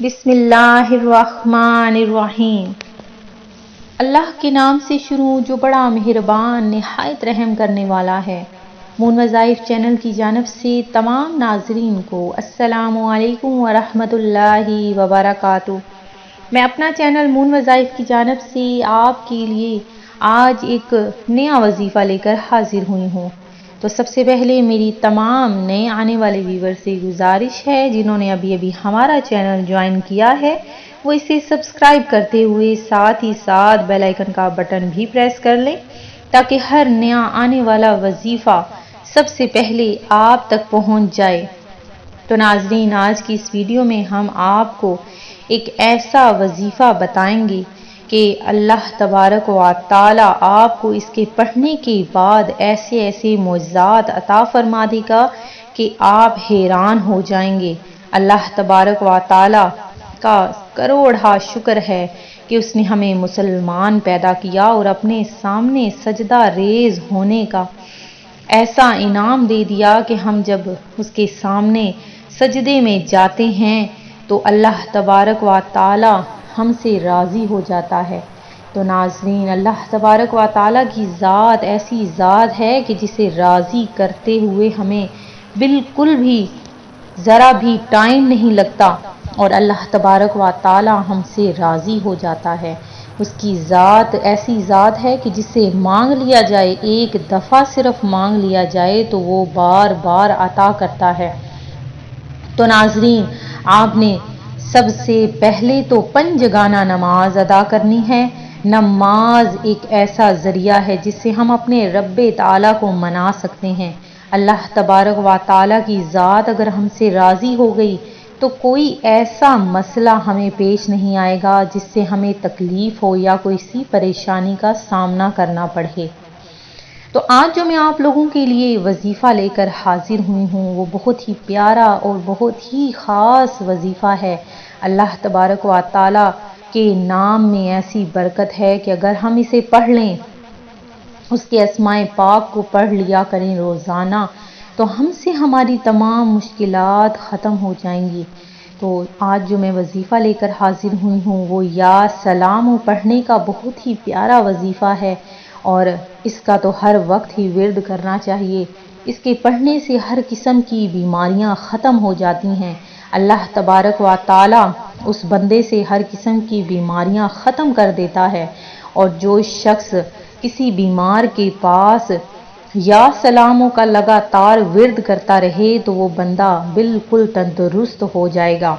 بسم اللہ الرحمن الرحیم۔ اللہ کے نام سے شروع جو بڑا مہربان، نہایت رحم کرنے والا ہے۔ مون وظائف چینل کی جانب سے تمام ناظرین کو السلام علیکم ورحمۃ اللہ وبرکاتہ۔ میں اپنا چینل مون وظائف کی جانب سے آپ کے لیے آج ایک نیا وظیفہ لے کر حاضر ہوئی ہوں۔ تو سب سے پہلے میری تمام نئے آنے والے ویور سے گزارش ہے، جنہوں نے ابھی ابھی ہمارا چینل جوائن کیا ہے، وہ اسے سبسکرائب کرتے ہوئے ساتھ ہی ساتھ بیل آئیکن کا بٹن بھی پریس کر لیں تاکہ ہر نیا آنے والا وظیفہ سب سے پہلے آپ تک پہنچ جائے۔ تو ناظرین، آج کی اس ویڈیو میں ہم آپ کو ایک ایسا وظیفہ بتائیں گے کہ اللہ تبارک و تعالی آپ کو اس کے پڑھنے کے بعد ایسے ایسے معجزات عطا فرما دے گا کہ آپ حیران ہو جائیں گے۔ اللہ تبارک و تعالی کا کروڑا شکر ہے کہ اس نے ہمیں مسلمان پیدا کیا اور اپنے سامنے سجدہ ریز ہونے کا ایسا انعام دے دیا کہ ہم جب اس کے سامنے سجدے میں جاتے ہیں تو اللہ تبارک و تعالی ہم سے راضی ہو جاتا ہے۔ تو ناظرین، اللہ تبارک و تعالیٰ کی ذات ایسی ذات ہے کہ جسے راضی کرتے ہوئے ہمیں بالکل بھی ذرا بھی ٹائم نہیں لگتا اور اللہ تبارک و تعالیٰ ہم سے راضی ہو جاتا ہے۔ اس کی ذات ایسی ذات ہے کہ جسے مانگ لیا جائے، ایک دفعہ صرف مانگ لیا جائے تو وہ بار بار عطا کرتا ہے۔ تو ناظرین، آپ نے سب سے پہلے تو پنجگانہ نماز ادا کرنی ہے۔ نماز ایک ایسا ذریعہ ہے جس سے ہم اپنے رب تعالیٰ کو منا سکتے ہیں۔ اللہ تبارک و تعالیٰ کی ذات اگر ہم سے راضی ہو گئی تو کوئی ایسا مسئلہ ہمیں پیش نہیں آئے گا جس سے ہمیں تکلیف ہو یا کوئی سی پریشانی کا سامنا کرنا پڑے تو آج جو میں آپ لوگوں کے لیے وظیفہ لے کر حاضر ہوئی ہوں، وہ بہت ہی پیارا اور بہت ہی خاص وظیفہ ہے۔ اللہ تبارک و تعالیٰ کے نام میں ایسی برکت ہے کہ اگر ہم اسے پڑھ لیں، اس کے اسماء پاک کو پڑھ لیا کریں روزانہ، تو ہم سے ہماری تمام مشکلات ختم ہو جائیں گی۔ تو آج جو میں وظیفہ لے کر حاضر ہوئی ہوں، وہ یا سلام و پڑھنے کا بہت ہی پیارا وظیفہ ہے اور اس کا تو ہر وقت ہی ورد کرنا چاہیے۔ اس کے پڑھنے سے ہر قسم کی بیماریاں ختم ہو جاتی ہیں۔ اللہ تبارک و تعالی اس بندے سے ہر قسم کی بیماریاں ختم کر دیتا ہے۔ اور جو شخص کسی بیمار کے پاس یا سلاموں کا لگاتار ورد کرتا رہے تو وہ بندہ بالکل تندرست ہو جائے گا۔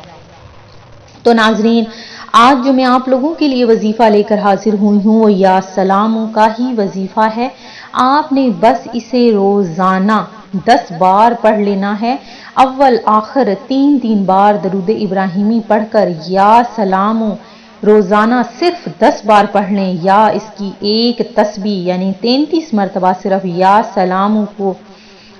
تو ناظرین، آج جو میں آپ لوگوں کے لیے وظیفہ لے کر حاضر ہوئی ہوں، وہ یا سلاموں کا ہی وظیفہ ہے۔ آپ نے بس اسے روزانہ دس بار پڑھ لینا ہے۔ اول، آخر، تین تین بار درود ابراہیمی پڑھ کر یا سلام روزانہ صرف دس بار پڑھ لیں۔ یا اس کی ایک تسبیح یعنی تینتیس مرتبہ صرف یا سلام کو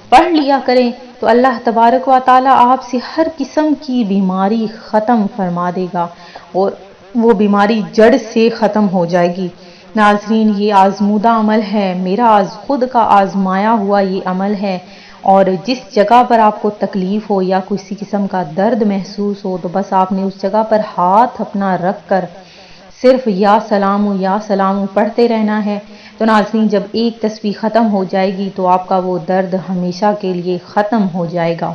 پڑھ لیا کریں۔ تو اللہ تبارک و تعالیٰ آپ سے ہر قسم کی بیماری ختم فرما دے گا اور وہ بیماری جڑ سے ختم ہو جائے گی۔ ناظرین، یہ آزمودہ عمل ہے۔ میرا آز خود کا آزمایا ہوا یہ عمل ہے۔ اور جس جگہ پر آپ کو تکلیف ہو یا کسی قسم کا درد محسوس ہو، تو بس آپ نے اس جگہ پر ہاتھ اپنا رکھ کر صرف یا سلام یا سلام پڑھتے رہنا ہے۔ تو ناظرین، جب ایک تصویر ختم ہو جائے گی تو آپ کا وہ درد ہمیشہ کے لیے ختم ہو جائے گا۔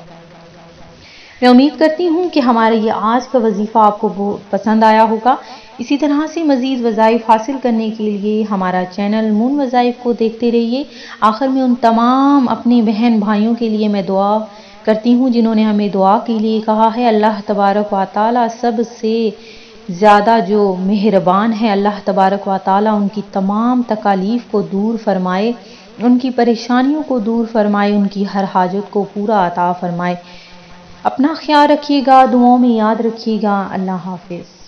میں امید کرتی ہوں کہ ہمارے یہ آج کا وظیفہ آپ کو بہت پسند آیا ہوگا۔ اسی طرح سے مزید وظائف حاصل کرنے کے لیے ہمارا چینل مون وظائف کو دیکھتے رہیے۔ آخر میں ان تمام اپنی بہن بھائیوں کے لیے میں دعا کرتی ہوں جنہوں نے ہمیں دعا کے لیے کہا ہے۔ اللہ تبارک و تعالی سب سے زیادہ جو مہربان ہیں اللہ تبارک و تعالی، ان کی تمام تکالیف کو دور فرمائے، ان کی پریشانیوں کو دور فرمائے، ان کی ہر حاجت کو پورا عطا فرمائے۔ اپنا خیال رکھیے گا، دعاؤں میں یاد رکھیے گا۔ اللہ حافظ۔